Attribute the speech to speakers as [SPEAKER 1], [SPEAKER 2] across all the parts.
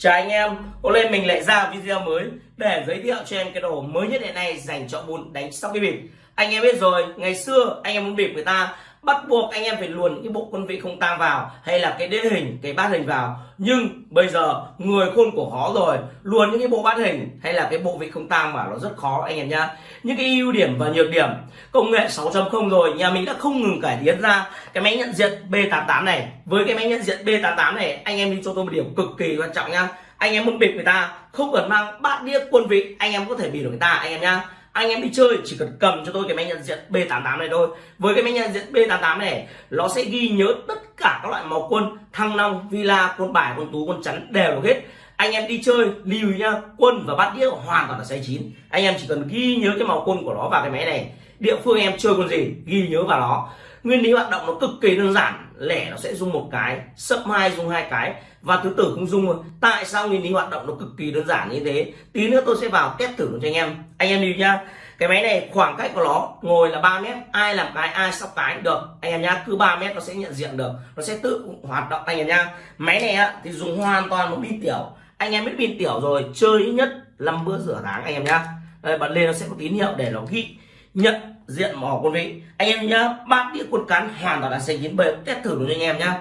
[SPEAKER 1] Chào anh em, hôm nay mình lại ra video mới để giới thiệu cho em cái đồ mới nhất hiện nay dành cho môn đánh sóc cái bịp. Anh em biết rồi, ngày xưa anh em muốn bịp người ta bắt buộc anh em phải luồn những cái bộ quân vị không tang vào hay là cái đế hình, cái bát hình vào. Nhưng bây giờ người khôn của khó rồi, luồn những cái bộ bát hình hay là cái bộ vị không tang vào nó rất khó anh em nhá. Những cái ưu điểm và nhược điểm công nghệ 6.0 rồi, nhà mình đã không ngừng cải tiến ra cái máy nhận diện B88 này. Với cái máy nhận diện B88 này, anh em đi cho tôi một điểm cực kỳ quan trọng nhá anh em muốn bịp người ta không cần mang bát đĩa quân vị anh em có thể bịp được người ta anh em nhá anh em đi chơi, chỉ cần cầm cho tôi cái máy nhận diện B88 này thôi. Với cái máy nhận diện B88 này, nó sẽ ghi nhớ tất cả các loại màu quân, thăng long, villa, quân bài, quân tú, quân chắn, đều được hết. Anh em đi chơi, lưu nhá, quân và bát đĩa hoàn toàn là sai chín. Anh em chỉ cần ghi nhớ cái màu quân của nó vào cái máy này. Địa phương em chơi quân gì, ghi nhớ vào nó. Nguyên lý hoạt động nó cực kỳ đơn giản lẻ nó sẽ rung một cái sấp hai rung hai cái và thứ tử không luôn. tại sao nguyên lý hoạt động nó cực kỳ đơn giản như thế? Tí nữa tôi sẽ vào test thử cho anh em. Anh em đi nhá. Cái máy này khoảng cách của nó ngồi là 3 mét ai làm cái ai sóc cái được. Anh em nhá cứ 3 mét nó sẽ nhận diện được. Nó sẽ tự hoạt động anh em nhá. Máy này á, thì dùng hoàn toàn một pin tiểu. Anh em biết pin tiểu rồi chơi ít nhất 5 bữa rửa tháng anh em nhá. Đây bật lên nó sẽ có tín hiệu để nó ghi nhận diện mỏ quân vị. Anh em nhá, bát đĩa quân cán hoàn toàn là xanh chín bề test thử cho anh em nhá.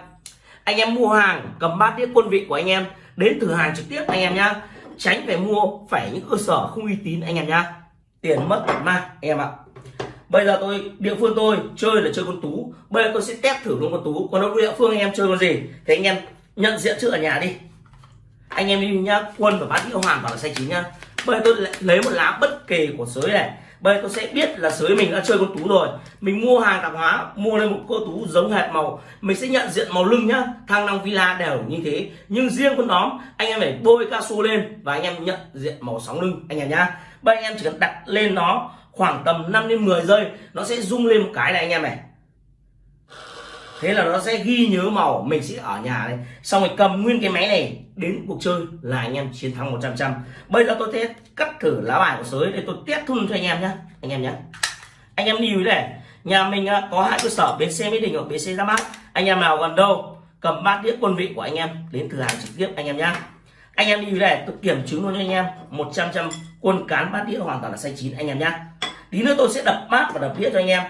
[SPEAKER 1] Anh em mua hàng, cầm bát đĩa quân vị của anh em, đến thử hàng trực tiếp anh em nhá. Tránh phải mua, phải những cơ sở không uy tín anh em nhá. Tiền mất ma mang anh em ạ. Bây giờ tôi, địa phương tôi chơi là chơi con tú. Bây giờ tôi sẽ test thử luôn con tú. Còn đâu, địa phương anh em chơi con gì? Thì anh em nhận diện trước ở nhà đi. Anh em đi nhá, quân và bát đĩa hoàn toàn là xanh chín nhá. Bây giờ tôi lấy một lá bất kỳ của sới này bây giờ tôi sẽ biết là sới mình đã chơi con tú rồi. Mình mua hàng tạp hóa, mua lên một cô tú giống hệt màu. Mình sẽ nhận diện màu lưng nhá. Thăng long villa đều như thế. Nhưng riêng con đóm anh em phải bôi cao su lên và anh em nhận diện màu sóng lưng, anh em nhá. Bây anh em chỉ cần đặt lên nó khoảng tầm 5 đến 10 giây, nó sẽ rung lên một cái này anh em này. Thế là nó sẽ ghi nhớ màu. Mình sẽ ở nhà đây xong rồi cầm nguyên cái máy này đến cuộc chơi là anh em chiến thắng 100 trăm bây giờ tôi sẽ cắt thử lá bài của sới để tôi test thun cho anh em nhé anh em nhé anh em lưu ý này, nhà mình à, có hai cơ sở bến xe mỹ đình hoặc bến xe ra mắt anh em nào gần đâu, cầm bát đĩa quân vị của anh em đến thử hàng trực tiếp anh em nhé anh em lưu ý này, tôi kiểm chứng luôn cho anh em 100 trăm quân cán bát đĩa hoàn toàn là xanh chín anh em nhé tí nữa tôi sẽ đập bát và đập đĩa cho anh em.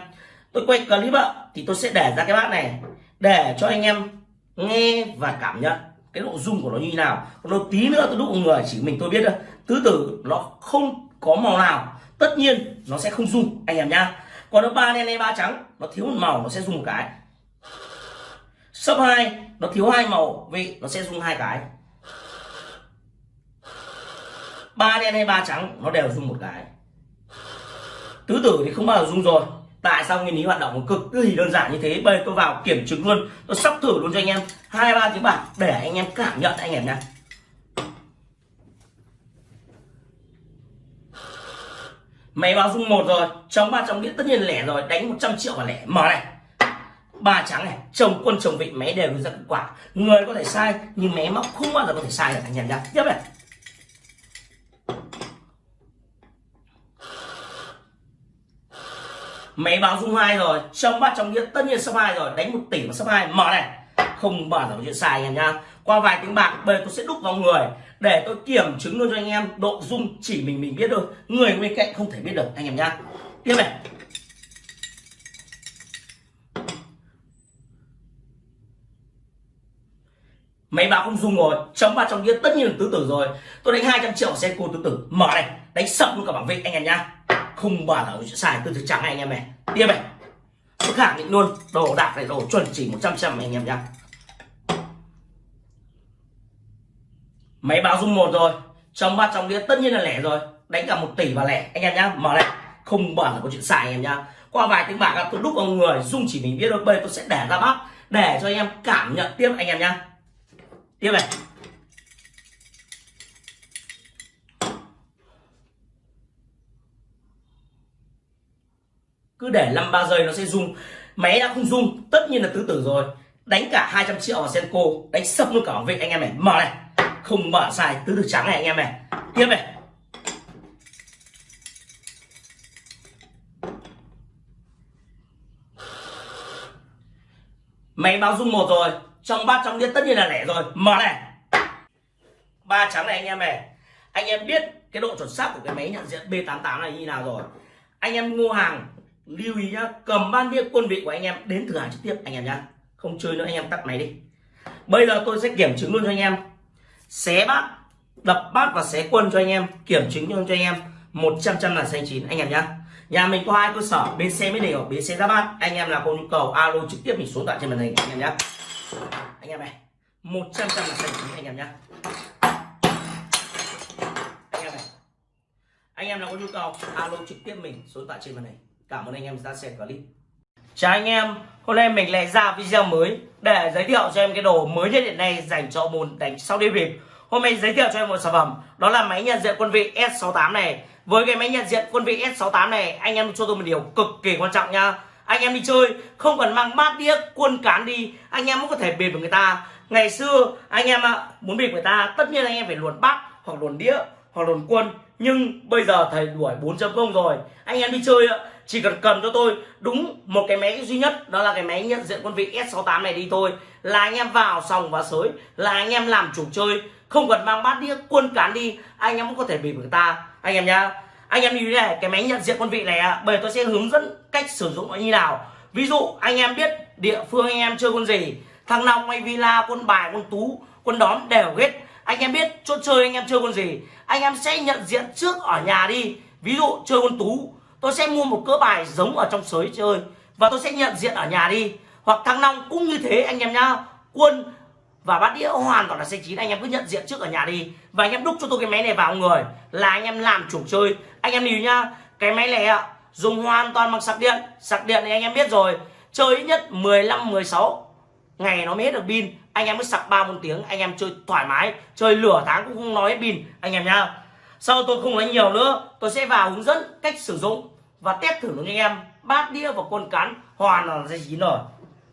[SPEAKER 1] Tôi quay clip ạ, thì tôi sẽ để ra cái bát này, để cho anh em nghe và cảm nhận cái độ dung của nó như nào? Còn đâu tí nữa tôi đúc người chỉ mình tôi biết thôi. Tứ tử nó không có màu nào. Tất nhiên nó sẽ không dung, anh em nhá. Còn nó ba đen hay ba trắng nó thiếu một màu nó sẽ dùng một cái. Sấp hai nó thiếu hai màu vị nó sẽ dùng hai cái. Ba đen hay ba trắng nó đều dùng một cái. Tứ tử thì không bao giờ dùng rồi tại sao nguyên lý hoạt động cực kỳ đơn giản như thế? Bây tôi vào kiểm chứng luôn. Tôi sắp thử luôn cho anh em. Hai, ba tiếng bạc để anh em cảm nhận anh em nhé máy báo dung một rồi. Trong ba trong đĩa tất nhiên lẻ rồi. Đánh 100 triệu và lẻ. Mở này. Ba trắng này. Chồng quân chồng vị máy đều ra kết quả. Người có thể sai, nhưng máy móc không bao giờ có thể sai được, anh em nhé tiếp này. Máy báo dung hai rồi, trong bát trong nghĩa, tất nhiên số hai rồi. Đánh một tỷ mà số hai, mở này. Không bao giờ có chuyện sai anh em nhá. Qua vài tiếng bạc, bây tôi sẽ đúc vào người. Để tôi kiểm chứng luôn cho anh em, độ dung chỉ mình mình biết thôi. Người bên cạnh không thể biết được, anh em nhá. Tiếp này. Máy báo không dung rồi chống ba trong kia tất nhiên là tứ tử rồi. Tôi đánh 200 triệu xe cô tứ tử. Mở này, đánh sập luôn cả bảng vị anh em nhá không bao giờ chuyện tôi thực trắng trắng anh em này. Tiếp này. Tôi khẳng định luôn đồ đạc này, đồ chuẩn chỉ 100 trăm anh em nhá. Máy báo dung một rồi, trong ba trong đĩa tất nhiên là lẻ rồi. Đánh cả một tỷ và lẻ, anh em nhá, mở này. Không bao là có chuyện xài anh em nhá. Qua vài tiếng bạc, tôi đúc vào người dung chỉ mình biết thôi, bây tôi sẽ để ra bác, để cho anh em cảm nhận tiếp anh em nhá. Tiếp này. Cứ để 5 ba giây nó sẽ rung máy đã không rung tất nhiên là tứ tử rồi. Đánh cả 200 triệu vào senko, đánh sập luôn cả vị anh em này, mở này. Không mở sai, tứ tử trắng này, anh em này. Tiếp này. Máy báo rung một rồi. Trong bát, trong đĩa tất nhiên là lẻ rồi. Mở này. Ba trắng này, anh em này. Anh em biết cái độ chuẩn xác của cái máy nhận diện B88 này như nào rồi. Anh em mua hàng lưu ý nhá, cầm ban đĩa quân vị của anh em đến thử hàng trực tiếp, anh em nhá. Không chơi nữa, anh em tắt máy đi. Bây giờ tôi sẽ kiểm chứng luôn cho anh em. Xé bát, đập bát và xé quân cho anh em, kiểm chứng luôn cho anh em. 100 trăm là xanh chín, anh em nhá. Nhà mình có hai cơ sở bên xe mới đều bên xe ra bát. Anh em nào có nhu cầu, alo trực tiếp mình số tại trên màn hình, anh em nhá. Anh em này 100 trăm là xanh chín, anh em nhá. Anh em này, anh em nào có nhu cầu, alo trực tiếp mình số tại trên màn hình cảm ơn anh em đã xem clip. Chào anh em, hôm nay mình lại ra video mới để giới thiệu cho em cái đồ mới nhất hiện nay dành cho môn đánh sau đi bịp. Hôm nay giới thiệu cho em một sản phẩm, đó là máy nhận diện quân vị S68 này. Với cái máy nhận diện quân vị S68 này, anh em cho tôi một điều cực kỳ quan trọng nha anh em đi chơi, không cần mang bát đĩa, quân cán đi, anh em cũng có thể bịp với người ta. Ngày xưa, anh em ạ, muốn bịp người ta, tất nhiên anh em phải luồn bát, hoặc luồn đĩa, hoặc luồn quân. Nhưng bây giờ thầy đuổi 4.0 rồi. Anh em đi chơi ạ chỉ cần cầm cho tôi đúng một cái máy duy nhất, đó là cái máy nhận diện quân vị S68 này đi thôi. Là anh em vào sòng và sới, là anh em làm chủ chơi. Không cần mang bát đĩa, quân cán đi, anh em cũng có thể bị người ta. Anh em nhá, anh em như thế này, cái máy nhận diện quân vị này bởi tôi sẽ hướng dẫn cách sử dụng nó như nào. Ví dụ, anh em biết địa phương anh em chơi quân gì, thằng long hay villa, quân bài, quân tú, quân đóm đều hết. Anh em biết chỗ chơi anh em chơi con gì, anh em sẽ nhận diện trước ở nhà đi. Ví dụ, chơi con tú tôi sẽ mua một cỡ bài giống ở trong sới chơi và tôi sẽ nhận diện ở nhà đi. Hoặc thăng long cũng như thế, anh em nhá. Quân và bát đĩa hoàn toàn là xe chín. Anh em cứ nhận diện trước ở nhà đi. Và anh em đúc cho tôi cái máy này vào, người. Là anh em làm chủ chơi. Anh em lưu nhá, cái máy này ạ, dùng hoàn toàn bằng sạc điện. Sạc điện thì anh em biết rồi. Chơi ít nhất 15 16 ngày nó mới hết được pin. Anh em mới sạc ba bốn tiếng, anh em chơi thoải mái. Chơi lửa tháng cũng không nói hết pin, anh em nhá sau tôi không nói nhiều nữa? Tôi sẽ vào hướng dẫn cách sử dụng và test thử cho anh em. Bát đĩa và quân cán hoàn là dây chín rồi.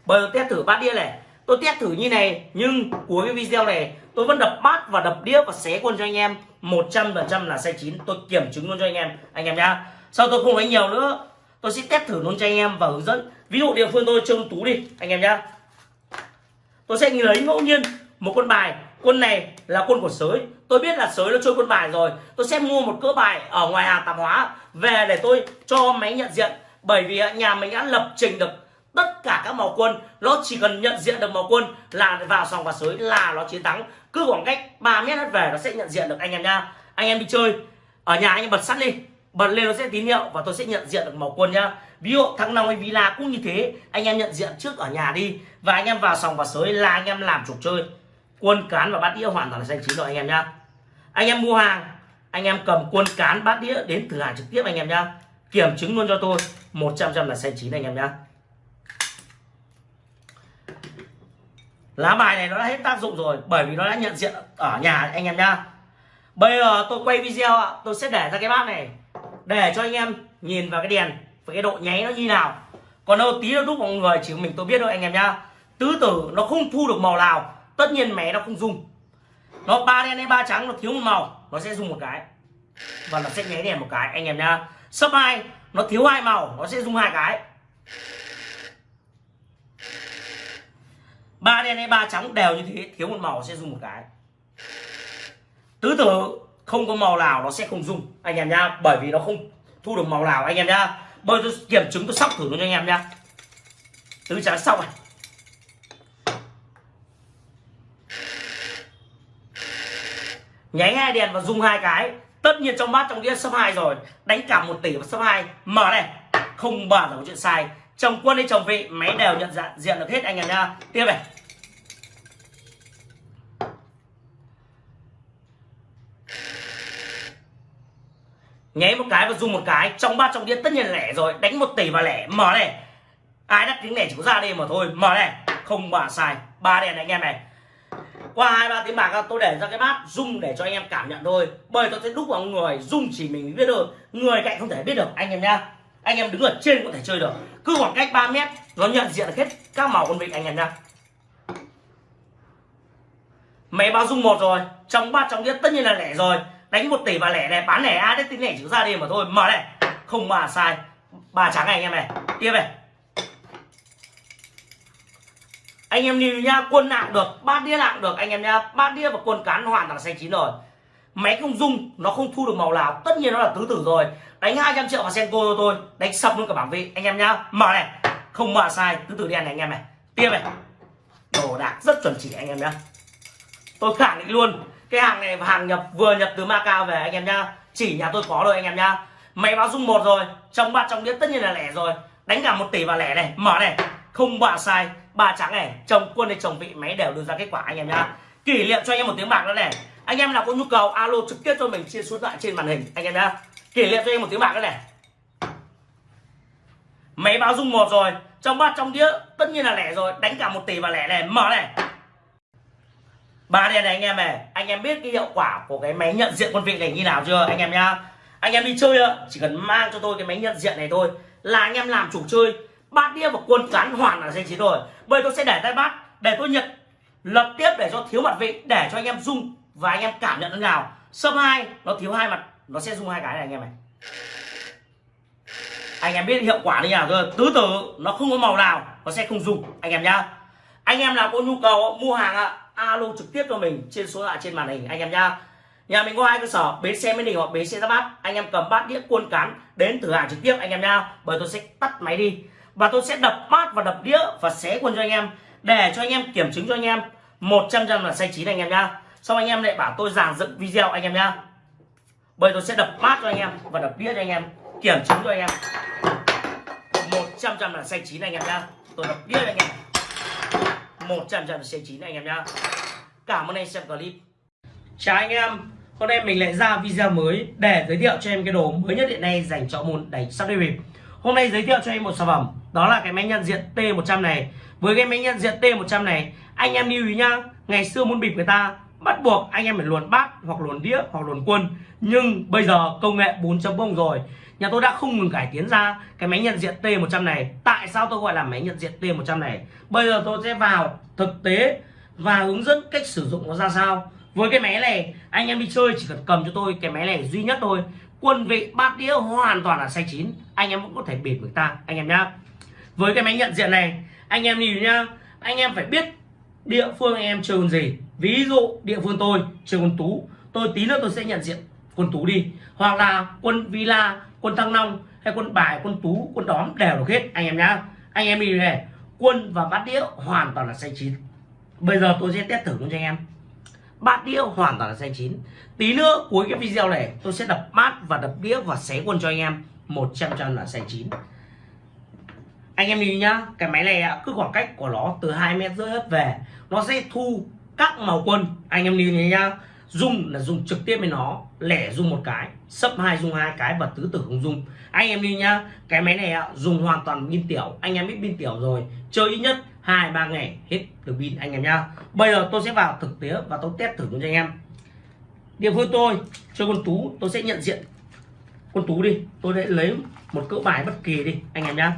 [SPEAKER 1] Bây giờ test thử bát đĩa này. Tôi test thử như này nhưng cuối cái video này tôi vẫn đập bát và đập đĩa và xé quân cho anh em. 100% là sai chín, tôi kiểm chứng luôn cho anh em anh em nhá. Sau tôi không nói nhiều nữa? Tôi sẽ test thử luôn cho anh em và hướng dẫn. Ví dụ địa phương tôi trông tú đi anh em nhá. Tôi sẽ lấy ngẫu nhiên một con bài quân này là quân của sới. Tôi biết là sới nó chơi quân bài rồi. Tôi sẽ mua một cỡ bài ở ngoài hàng tạp hóa về để tôi cho máy nhận diện. Bởi vì nhà mình đã lập trình được tất cả các màu quân. Nó chỉ cần nhận diện được màu quân là vào sòng và sới là nó chiến thắng. Cứ khoảng cách 3 mét hết về nó sẽ nhận diện được anh em nha. Anh em đi chơi. Ở nhà anh em bật sắt đi. Bật lên nó sẽ tín hiệu và tôi sẽ nhận diện được màu quân nhá. Ví dụ thắng nào hay villa cũng như thế. Anh em nhận diện trước ở nhà đi. Và anh em vào sòng và sới là anh em làm chủ chơi quân cán và bát đĩa hoàn toàn là xanh chín rồi anh em nhá. Anh em mua hàng, anh em cầm quân cán, bát đĩa đến thử hàng trực tiếp anh em nhá. Kiểm chứng luôn cho tôi 100 trăm là xanh chín anh em nhá. Lá bài này nó đã hết tác dụng rồi, bởi vì nó đã nhận diện ở nhà anh em nhá. Bây giờ tôi quay video ạ, tôi sẽ để ra cái bát này, để cho anh em nhìn vào cái đèn, và cái độ nháy nó như nào. Còn đâu tí nó đúc mọi người chỉ mình tôi biết thôi anh em nhá. Tứ tử nó không thu được màu nào tất nhiên mẹ nó không dùng. Nó ba đen hay ba trắng, nó thiếu một màu, nó sẽ dùng một cái. Và nó sẽ nháy đèn một cái. Anh em nhá. Sấp hai, nó thiếu hai màu, nó sẽ dùng hai cái. Ba đen hay ba trắng đều như thế, thiếu một màu sẽ dùng một cái. Tứ tử, không có màu nào nó sẽ không dùng. Anh em nhá, bởi vì nó không thu được màu nào. Anh em nhá bây tôi kiểm chứng, tôi sóc thử nó cho anh em nhá. Tứ trắng sóc này. Nháy hai đèn và dùng hai cái. Tất nhiên trong bát trong đĩa sấp hai rồi. Đánh cả một tỷ và sấp hai. Mở này. Không bàn là có chuyện sai. Chồng quân hay chồng vị, máy đều nhận dạng, diện được hết anh em nha tiếp này. Nháy một cái và dùng một cái. Trong bát trong đĩa tất nhiên lẻ rồi. Đánh một tỷ và lẻ. Mở này. Ai đắt tiếng lẻ chỉ có ra đây mà thôi. Mở này. Không bà sai. Ba đèn anh em này qua hai, ba tiếng bạc tôi để ra cái bát rung để cho anh em cảm nhận thôi. Bởi tôi sẽ đúc vào người rung chỉ mình biết được người cạnh không thể biết được, anh em nhá. Anh em đứng ở trên có thể chơi được. Cứ khoảng cách 3 mét, nó nhận diện hết các màu con vịt anh em nhá. Máy báo rung một rồi, trong ba trong đĩa tất nhiên là lẻ rồi. Đánh một tỷ và lẻ này, bán lẻ ai đấy tính lẻ chữ ra đi mà thôi. Mở này, không mà sai. Ba trắng này anh em này, tiếp này. Anh em lưu nhá quân nặng được, bát đĩa nặng được. Anh em nhá bát đĩa và quân cán hoàn toàn xanh chín rồi. Máy không dung nó không thu được màu nào. Tất nhiên nó là tứ tử rồi. Đánh 200 triệu vào senko cho tôi, đánh sập luôn cả bảng vị. Anh em nhá mở này. Không mở sai, tứ tử đen này anh em này. Tiếp này. Đồ đạc rất chuẩn chỉ anh em nhá. Tôi khẳng định luôn, cái hàng này hàng nhập, vừa nhập từ Macau về anh em nhá. Chỉ nhà tôi có rồi anh em nhá. Máy báo dung một rồi, trong ba trong đĩa tất nhiên là lẻ rồi. Đánh cả một tỷ vào lẻ này, mở này. Không bạ sai ba trắng này, chồng quân hay chồng vị, máy đều đưa ra kết quả, anh em nhá. Kỷ niệm cho anh em một tiếng bạc nữa này. Anh em nào có nhu cầu, alo trực tiếp cho mình, chia số thoại trên màn hình, anh em nhá. Kỷ niệm cho anh em một tiếng bạc nữa này. Máy báo dung một rồi, trong bát trong đĩa, tất nhiên là lẻ rồi, đánh cả một tỷ và lẻ này, mở này. Ba đèn này anh em này, anh em biết cái hiệu quả của cái máy nhận diện quân vị này như nào chưa, anh em nhá. Anh em đi chơi chỉ cần mang cho tôi cái máy nhận diện này thôi, là anh em làm chủ chơi bát đĩa và quân cán hoàn là danh chín rồi. Bây tôi sẽ để tay bát, để tôi nhận lập tiếp để cho thiếu mặt vị, để cho anh em dung và anh em cảm nhận thế nào sâm hai, nó thiếu hai mặt, nó sẽ dung hai cái này anh em này anh em biết hiệu quả như nào rồi tứ tử, nó không có màu nào, nó sẽ không dùng anh em nhá. Anh em nào có nhu cầu mua hàng ạ, alo trực tiếp cho mình trên số lạ trên màn hình, anh em nhá. Nhà mình có hai cơ sở, bến xe mới đình hoặc bến xe ra bát. Anh em cầm bát đĩa cuôn cán đến thử hàng trực tiếp, anh em nhá. Bởi tôi sẽ tắt máy đi và tôi sẽ đập bát và đập đĩa và xé quân cho anh em, để cho anh em kiểm chứng cho anh em. 100 trăm là sai chín anh em nhá. Xong anh em lại bảo tôi giảng dựng video anh em nhá. Bây tôi sẽ đập bát cho anh em và đập đĩa cho anh em, kiểm chứng cho anh em. 100 trăm là sai chín anh em nhá. Tôi đập đĩa cho anh em. 100 trăm là sai chín anh em nhá. Cảm ơn anh xem clip. Chào anh em. Hôm nay mình lại ra video mới để giới thiệu cho em cái đồ mới nhất hiện nay dành cho môn đánh sắp đi bịp. Hôm nay giới thiệu cho em một sản phẩm đó là cái máy nhận diện T100 này. Với cái máy nhận diện T100 này, anh em lưu ý nhá, ngày xưa muốn bịp người ta, bắt buộc anh em phải luồn bát hoặc luồn đĩa hoặc luồn quân. Nhưng bây giờ công nghệ 4.0 rồi. Nhà tôi đã không ngừng cải tiến ra cái máy nhận diện T100 này. Tại sao tôi gọi là máy nhận diện T100 này? Bây giờ tôi sẽ vào thực tế và hướng dẫn cách sử dụng nó ra sao. Với cái máy này, anh em đi chơi chỉ cần cầm cho tôi cái máy này duy nhất thôi. Quân vị bát đĩa hoàn toàn là sai chín, anh em cũng có thể bịp người ta, anh em nhá với cái máy nhận diện này, anh em nhìn nhá, anh em phải biết địa phương anh em chơi con gì. Ví dụ địa phương tôi chơi con tú, tôi tí nữa tôi sẽ nhận diện quân tú đi. Hoặc là quân villa, quân thăng long, hay quân bài, quân tú, quân đóm đều được hết, anh em nhá. Anh em đi này, quân và bát đĩa hoàn toàn là xanh chín. Bây giờ tôi sẽ test thử cho anh em. Bát đĩa hoàn toàn là xanh chín. Tí nữa cuối cái video này, tôi sẽ đập bát và đập đĩa và xé quân cho anh em. 100 trăm là xanh chín anh em nhìn nhá, cái máy này cứ khoảng cách của nó từ hai mét rưỡi hết về, nó sẽ thu các màu quân. Anh em nhìn nhá dùng là dùng trực tiếp với nó, lẻ dùng một cái, sấp hai dùng hai cái và tứ tử không dùng anh em đi nhá, cái máy này dùng hoàn toàn pin tiểu. Anh em biết pin tiểu rồi, chơi ít nhất hai, ba ngày hết được pin, anh em nhá. Bây giờ tôi sẽ vào thực tế và tôi test thử cho anh em. Địa phương tôi cho con tú, tôi sẽ nhận diện con tú đi. Tôi sẽ lấy một cỡ bài bất kỳ đi, anh em nhá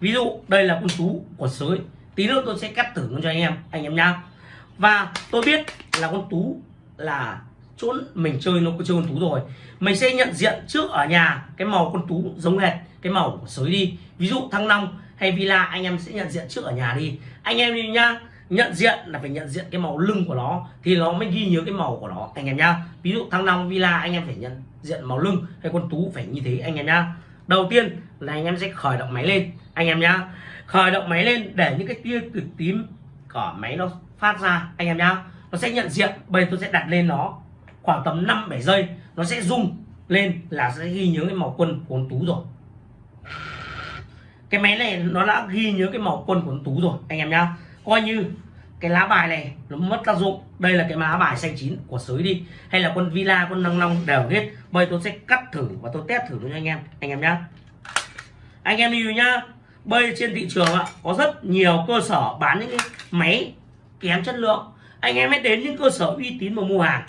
[SPEAKER 1] ví dụ, đây là con tú của sới. Tí nữa tôi sẽ cắt thử cho anh em anh em nhá. Và tôi biết là con tú là chỗ mình chơi, nó có chơi con tú rồi. Mình sẽ nhận diện trước ở nhà, cái màu con tú giống hệt cái màu của sới đi. Ví dụ thăng long hay villa, anh em sẽ nhận diện trước ở nhà đi. Anh em đi nhá, nhận diện là phải nhận diện cái màu lưng của nó, thì nó mới ghi nhớ cái màu của nó, anh em nhá. Ví dụ thăng long villa, anh em phải nhận diện màu lưng hay con tú phải như thế, anh em nhá. Đầu tiên là anh em sẽ khởi động máy lên anh em nhá, khởi động máy lên để những cái tia cực tím của máy nó phát ra, anh em nhá. Nó sẽ nhận diện, bây giờ tôi sẽ đặt lên nó khoảng tầm 5 7 giây, nó sẽ rung lên là sẽ ghi nhớ cái màu quân của con tú rồi. Cái máy này nó đã ghi nhớ cái màu quân của con tú rồi, anh em nhá. Coi như cái lá bài này nó mất tác dụng. Đây là cái lá bài xanh chín của sới đi, hay là quân villa quân năng long đều hết. Bây tôi sẽ cắt thử và tôi test thử cho anh em anh em nhá. Anh em đi nhá bây trên thị trường ạ, có rất nhiều cơ sở bán những cái máy kém chất lượng. Anh em hãy đến những cơ sở uy tín mà mua hàng.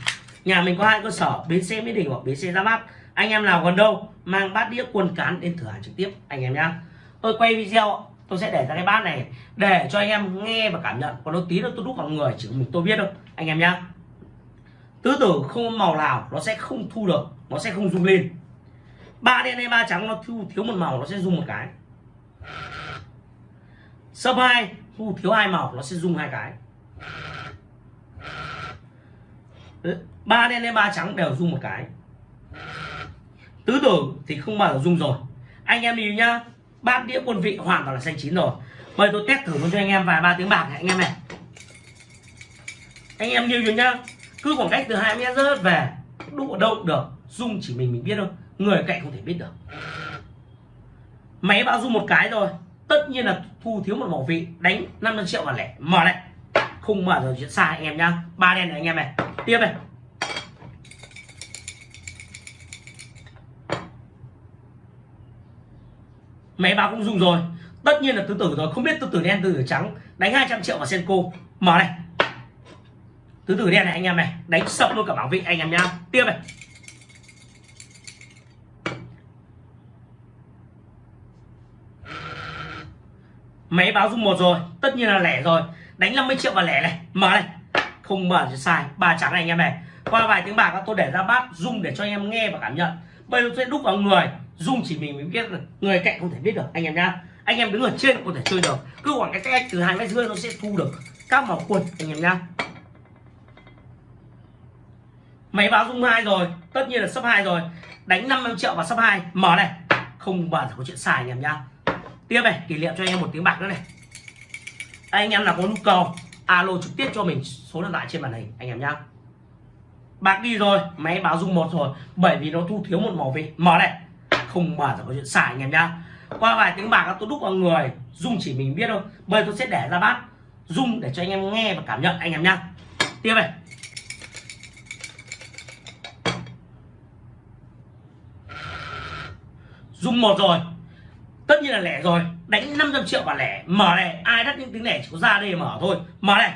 [SPEAKER 1] Nhà mình có hai cơ sở, bến xe mỹ đình hoặc bến xe ra bát. Anh em nào gần đâu, mang bát đĩa quần cán đến thử hàng trực tiếp, anh em nhá. Tôi quay video tôi sẽ để ra cái bát này để cho anh em nghe và cảm nhận. Còn nó tí nữa tôi đúc vào người, chỉ mình tôi biết đâu anh em nhá. Tứ tử không màu nào nó sẽ không thu được, nó sẽ không rung lên. Ba đen hay ba trắng nó thu, thiếu một màu nó sẽ rung một cái sấp hai thu thiếu hai màu nó sẽ rung hai cái. Ba đen lên ba trắng đều rung một cái. Tứ tử thì không bao giờ rung rồi. Anh em nhìn nhá, bát đĩa quân vị hoàn toàn là xanh chín rồi. Bây tôi test thử luôn cho anh em vài ba tiếng bạc này, anh em này. Anh em lưu nhá cứ khoảng cách từ hai mét rớt về đụng ở đâu được Dung chỉ mình mình biết thôi. Người cạnh không thể biết được máy báo rung một cái rồi tất nhiên là thu thiếu một màu vị đánh 500 triệu và lẻ. Mở này không mở rồi chuyện sai anh em nhá. Ba đen này anh em này. Tiếp này. Máy báo cũng dùng rồi. Tất nhiên là tứ tử rồi. Không biết tứ tử đen, tứ tử trắng. Đánh 200 triệu vào senko. Mở này. Tứ tử đen này anh em này. Đánh sập luôn cả bảo vị anh em nhá. Tiếp này. Máy báo dung một rồi, tất nhiên là lẻ rồi. Đánh 50 triệu vào lẻ này, mở này. Không mở thì sai, ba trắng này anh em này. Qua vài tiếng bạc tôi để ra bát dung để cho anh em nghe và cảm nhận. Bây giờ sẽ đúc vào người dung chỉ mình mới biết được, người cạnh không thể biết được, anh em nhá. Anh em đứng ở trên có thể chơi được. Cứ khoảng cái cách từ hai mét rưỡi nó sẽ thu được các màu quần anh em nhá. Máy báo dung hai rồi, tất nhiên là sấp hai rồi. Đánh 50 triệu vào sấp hai, mở này. Không bao giờ có chuyện xài anh em nhá tiếp này, kỷ niệm cho anh em một tiếng bạc nữa này. Anh em nào có nhu cầu, alo trực tiếp cho mình số điện thoại trên màn hình, anh em nhá. Bạc đi rồi, máy báo dung một rồi, bởi vì nó thu thiếu một màu vị mở này, không bao giờ có chuyện xài anh em nhá. Qua vài tiếng bạc, tôi đúc vào người dung chỉ mình biết thôi. Bây tôi sẽ để ra bát dung để cho anh em nghe và cảm nhận, anh em nhá. Tiếp này. Dung một rồi tất nhiên là lẻ rồi đánh 500 triệu và lẻ mở này ai đắt những tiếng lẻ chỉ có ra đây mở thôi mở này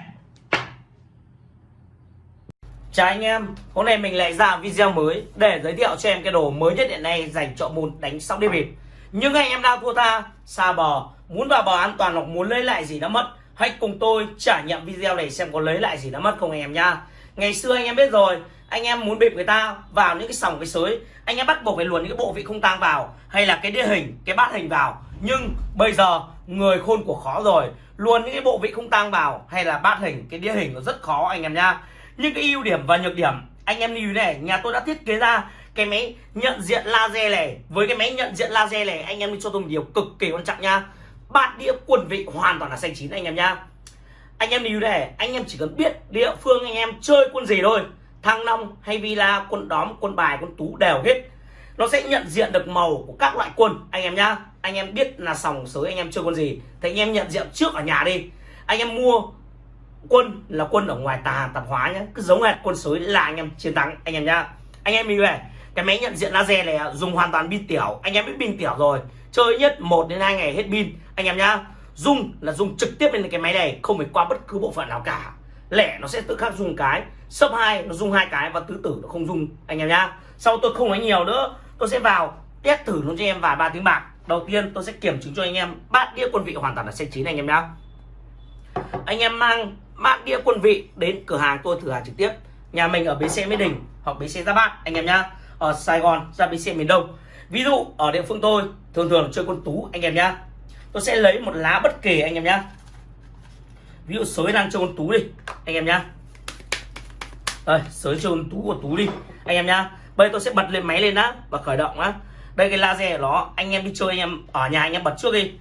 [SPEAKER 1] Chào anh em, hôm nay mình lại ra video mới để giới thiệu cho em cái đồ mới nhất hiện nay dành cho môn đánh sóc đĩa bịp. Nhưng anh em đang thua tha, xa bò, muốn vào bò an toàn hoặc muốn lấy lại gì đã mất, hãy cùng tôi trải nghiệm video này xem có lấy lại gì đã mất không anh em nha. Ngày xưa anh em biết rồi, anh em muốn bịp người ta vào những cái sòng cái sới, anh em bắt buộc phải luồn những cái bộ vị không tang vào hay là cái đĩa hình, cái bát hình vào. Nhưng bây giờ người khôn của khó rồi, luôn những cái bộ vị không tang vào hay là bát hình, cái đĩa hình nó rất khó anh em nha nhưng cái ưu điểm và nhược điểm anh em lưu này nhà tôi đã thiết kế ra cái máy nhận diện laser này. Với cái máy nhận diện laser này anh em đi cho tôi một điều cực kỳ quan trọng nha bát đĩa quần vị hoàn toàn là xanh chín anh em nha anh em lưu này anh em chỉ cần biết địa phương anh em chơi quân gì thôi thăng long hay villa, quân đóm, quân bài, quân tú đều hết. Nó sẽ nhận diện được màu của các loại quân. Anh em nhá, anh em biết là sòng sới anh em chơi quân gì, thì anh em nhận diện trước ở nhà đi. Anh em mua quân là quân ở ngoài tà, tạp hóa nhé cứ giống hệt quân sới là anh em chiến thắng, anh em nhá. Anh em mình về cái máy nhận diện laser này dùng hoàn toàn pin tiểu. Anh em biết pin tiểu rồi, chơi nhất 1 đến 2 ngày hết pin. Anh em nhá, dùng là dùng trực tiếp lên cái máy này, không phải qua bất cứ bộ phận nào cả lẻ nó sẽ tự khắc dùng cái sấp hai nó dùng hai cái và tứ tử nó không dùng, anh em nhá. Sau tôi không nói nhiều nữa, tôi sẽ vào test thử luôn cho em vài ba tiếng bạc. Đầu tiên tôi sẽ kiểm chứng cho anh em bát đĩa quân vị hoàn toàn là xanh chín anh em nhá. Anh em mang bát đĩa quân vị đến cửa hàng tôi thử hàng trực tiếp. Nhà mình ở bến xe mỹ đình hoặc bến xe giáp bát, anh em nhá. Ở sài gòn ra bến xe miền đông. Ví dụ ở địa phương tôi, thường thường chơi quân tú, anh em nhá. Tôi sẽ lấy một lá bất kỳ anh em nhá ví dụ sới đang chơi con tú đi anh em nhá. Đây sới chơi con tú của tú đi anh em nhá. Bây tôi sẽ bật lên máy lên á và khởi động á. Đây cái laser của nó anh em đi chơi anh em ở nhà anh em bật trước đi.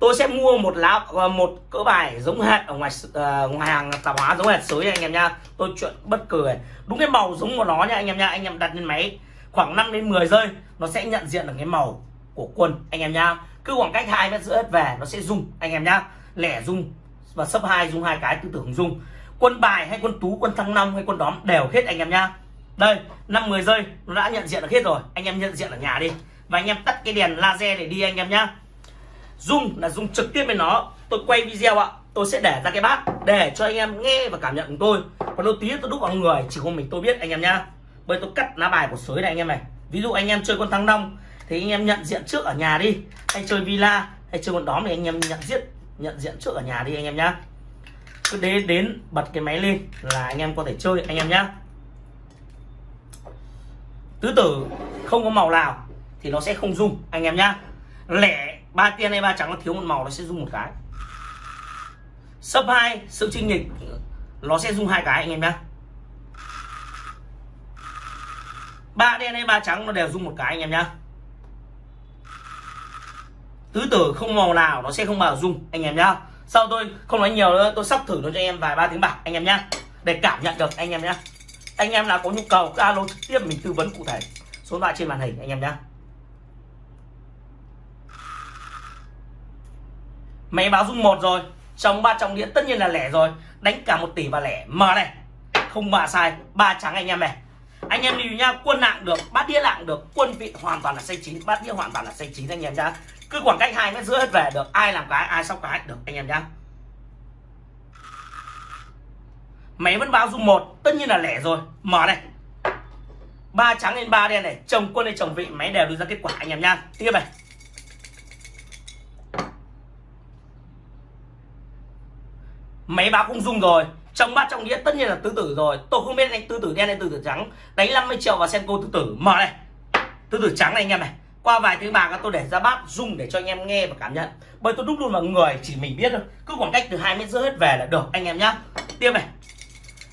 [SPEAKER 1] Tôi sẽ mua một lá ờ, một cỡ bài giống hệt ở ngoài uh, ngoài hàng tạp hóa giống hệt sới anh em nha tôi chuyện bất cười đúng cái màu giống của nó nha anh em nha anh em đặt lên máy khoảng 5 đến 10 giây nó sẽ nhận diện được cái màu của quân anh em nha cứ khoảng cách hai mét giữa hết về nó sẽ rung anh em nhá. Lẻ rung và sấp hai rung hai cái tư tưởng rung quân bài hay quân tú, quân thăng long hay quân đóm đều hết anh em nhá đây, năm 10 giây, nó đã nhận diện được hết rồi. Anh em nhận diện ở nhà đi. Và anh em tắt cái đèn laser để đi anh em nhá. Dung là dung trực tiếp với nó. Tôi quay video ạ. Tôi sẽ để ra cái bát Để cho anh em nghe và cảm nhận của tôi. Còn đôi tí tôi đúc vào người, Chỉ có mình tôi biết anh em nhá. Bây tôi cắt lá bài của sới này anh em này. Ví dụ anh em chơi con thăng long, Thì anh em nhận diện trước ở nhà đi. Hay chơi villa, Hay chơi con đóm thì anh em nhận diện nhận diện trước ở nhà đi anh em nhá. Cứ đến đến bật cái máy lên là anh em có thể chơi, anh em nhá. Tứ tử không có màu nào thì nó sẽ không rung anh em nhá. Lẻ ba tiên hay ba trắng nó thiếu một màu nó sẽ rung một cái. Sấp hai, sự trinh nghịch nó sẽ rung hai cái, anh em nhá. Ba đen hay ba trắng nó đều rung một cái, anh em nhá tứ tử không màu nào nó sẽ không bao rung anh em nhá. Sau tôi không nói nhiều nữa, tôi sắp thử nó cho anh em vài ba tiếng bạc, anh em nhá. Để cảm nhận được, anh em nhá. Anh em nào có nhu cầu, cứ alo trực tiếp mình tư vấn cụ thể. Số điện thoại trên màn hình, anh em nhá. Máy báo rung một rồi, trong ba trọng đĩa tất nhiên là lẻ rồi. Đánh cả một tỷ và lẻ. Mở này. Không mà sai, ba trắng anh em này. Anh em lưu nhá, quân nặng được, bát đĩa nặng được, quân vị hoàn toàn là xây chín, bát đĩa hoàn toàn là xây chín anh em nhá cứ khoảng cách hai mét rưỡi hết về được. Ai làm cái, ai sóc cái. Được, anh em nhá. Máy vẫn báo dung một. Tất nhiên là lẻ rồi. Mở này. Ba trắng lên ba đen này. Chồng quân hay chồng vị, máy đều đưa ra kết quả, anh em nhá. Tiếp này. Máy báo cũng dung rồi. Trong bát trong đĩa, tất nhiên là tứ tử rồi. Tôi không biết anh tứ tử đen hay tứ tử trắng. Đánh 50 triệu và senko tứ tử. Mở này. Tứ tử trắng này, anh em này qua vài tiếng bạc tôi để ra bát, dùng để cho anh em nghe và cảm nhận. Bởi tôi đúc luôn vào người, chỉ mình biết thôi. Cứ khoảng cách từ hai mét rưỡi hết về là được, anh em nhá. Tiếp này.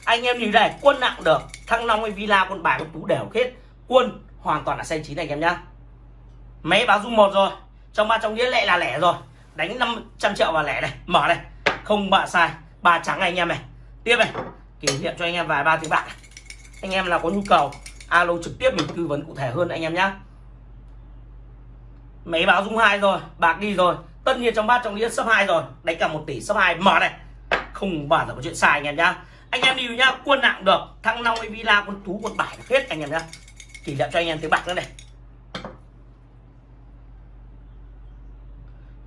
[SPEAKER 1] Anh em nhìn đây, quân nặng được. Thăng long hay villa con bài con tú đều hết. Quân hoàn toàn là xanh chín anh em nhá. Máy báo dung một rồi. Trong ba trong đĩa lệ là lẻ rồi. Đánh 500 triệu vào lẻ này. Mở này. Không bạ sai. Ba trắng này, anh em này. Tiếp này. Kỷ niệm cho anh em vài ba tiếng bạc anh em là có nhu cầu, alo trực tiếp mình tư vấn cụ thể hơn anh em nhá máy báo rung hai rồi bạc đi rồi. Tất nhiên trong bát trong đĩa sấp hai rồi. Đánh cả một tỷ sấp hai. Mở này. Không bàn là có chuyện sai anh em nhá. Anh em đi nhá, quân nặng được. Thăng long villa con tú con bài hết anh em nhá. Kỷ niệm cho anh em tiếng bạc nữa này.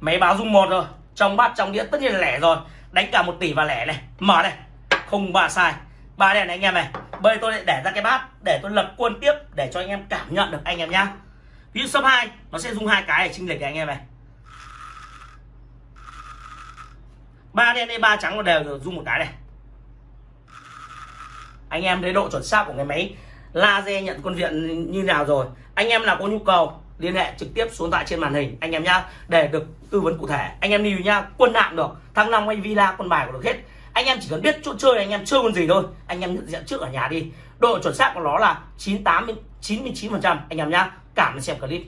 [SPEAKER 1] Máy báo rung một rồi. Trong bát trong đĩa tất nhiên là lẻ rồi. Đánh cả một tỷ và lẻ này. Mở này. Không ba sai. Ba đèn này anh em này. Bây tôi để ra cái bát để tôi lập quân tiếp để cho anh em cảm nhận được anh em nhá ví dụ số hai, nó sẽ dùng hai cái để chinh lệch anh em này. Ba đen hay ba trắng nó đều dùng một cái này. Anh em thấy độ chuẩn xác của cái máy laser nhận con viện như nào rồi. Anh em nào có nhu cầu, liên hệ trực tiếp xuống tại trên màn hình, anh em nhá, để được tư vấn cụ thể. Anh em lưu nhá, quân nặng được, thăng long hay villa, quân bài của được hết. Anh em chỉ cần biết chỗ chơi, anh em chơi con gì thôi. Anh em nhận diện trước ở nhà đi. Độ chuẩn xác của nó là 98 99 phần trăm, anh em nhá cảm ơn xem clip.